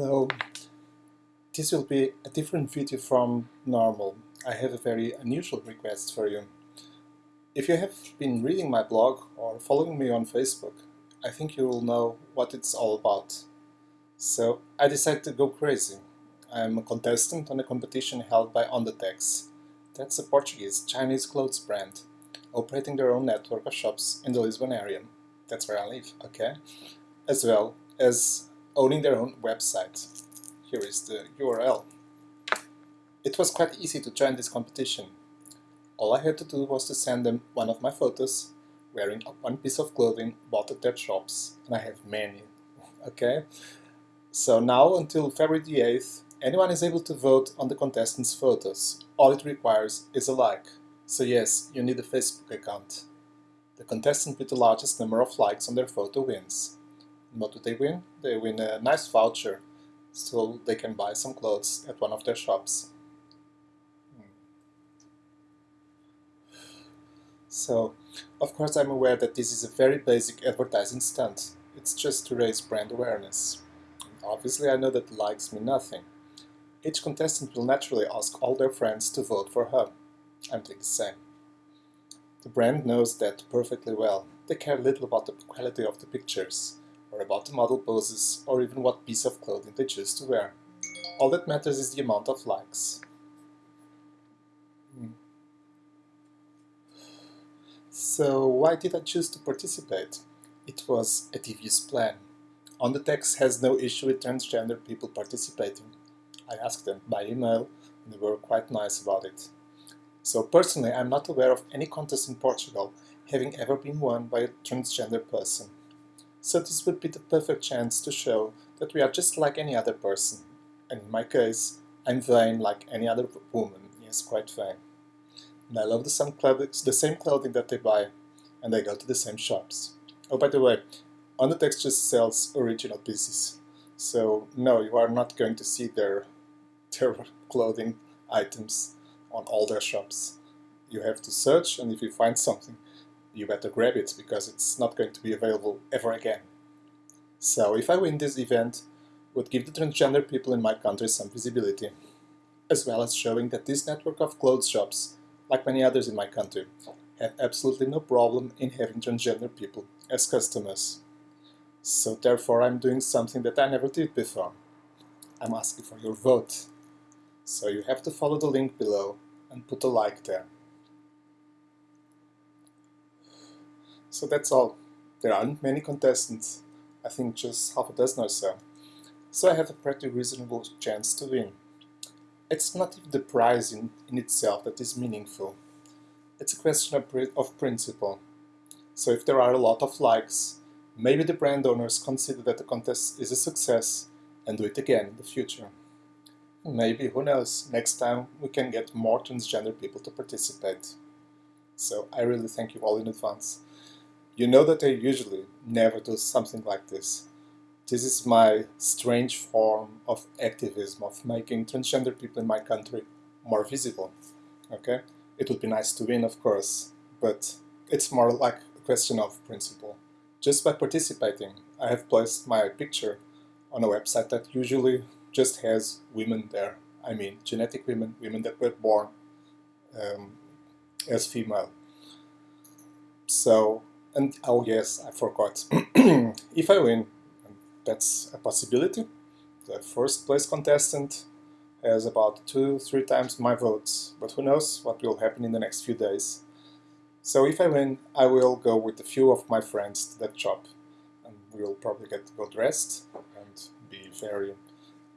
Hello. This will be a different video from normal. I have a very unusual request for you. If you have been reading my blog or following me on Facebook, I think you will know what it's all about. So I decided to go crazy. I'm a contestant on a competition held by Ondatex. That's a Portuguese Chinese clothes brand, operating their own network of shops in the Lisbon area. That's where I live, okay? As well as owning their own website. Here is the URL. It was quite easy to join this competition. All I had to do was to send them one of my photos wearing one piece of clothing bought at their shops, and I have many, okay? So now until February the 8th, anyone is able to vote on the contestants' photos. All it requires is a like. So yes, you need a Facebook account. The contestant with the largest number of likes on their photo wins. What do they win? They win a nice voucher so they can buy some clothes at one of their shops. Hmm. So, of course I'm aware that this is a very basic advertising stunt. It's just to raise brand awareness. Obviously I know that likes mean nothing. Each contestant will naturally ask all their friends to vote for her. I'm doing the same. The brand knows that perfectly well. They care little about the quality of the pictures or about the model poses, or even what piece of clothing they choose to wear. All that matters is the amount of likes. Hmm. So why did I choose to participate? It was a devious plan. Ondatex has no issue with transgender people participating. I asked them by email and they were quite nice about it. So personally, I'm not aware of any contest in Portugal having ever been won by a transgender person. So this would be the perfect chance to show that we are just like any other person. And in my case, I'm vain like any other woman, yes, quite vain. And I love the same, clothing, the same clothing that they buy, and I go to the same shops. Oh, by the way, Ondatex just sells original pieces. So no, you are not going to see their, their clothing items on all their shops. You have to search, and if you find something, you better grab it because it's not going to be available ever again. So if I win this event, would give the transgender people in my country some visibility, as well as showing that this network of clothes shops, like many others in my country, have absolutely no problem in having transgender people as customers. So therefore I'm doing something that I never did before. I'm asking for your vote. So you have to follow the link below and put a like there. So that's all. There aren't many contestants, I think just half a dozen or so. So I have a pretty reasonable chance to win. It's not even the prize in, in itself that is meaningful. It's a question of, of principle. So if there are a lot of likes, maybe the brand owners consider that the contest is a success and do it again in the future. Maybe, who knows, next time we can get more transgender people to participate. So I really thank you all in advance. You know that I usually never do something like this. This is my strange form of activism, of making transgender people in my country more visible. Okay? It would be nice to win, of course, but it's more like a question of principle. Just by participating, I have placed my picture on a website that usually just has women there. I mean, genetic women, women that were born um, as female. So and oh yes, I forgot. if I win, that's a possibility. The first place contestant has about two, three times my votes, but who knows what will happen in the next few days. So if I win, I will go with a few of my friends to that shop, and we will probably get well dressed and be very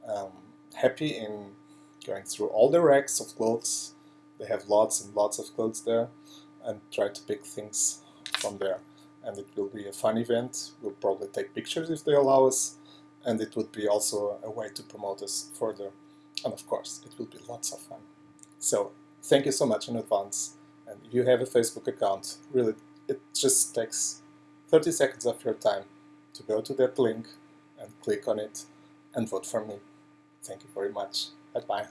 um, happy in going through all the racks of clothes. They have lots and lots of clothes there, and try to pick things from there and it will be a fun event. We'll probably take pictures if they allow us, and it would be also a way to promote us further. And of course, it will be lots of fun. So thank you so much in advance. And if you have a Facebook account, really, it just takes 30 seconds of your time to go to that link and click on it and vote for me. Thank you very much. Bye-bye.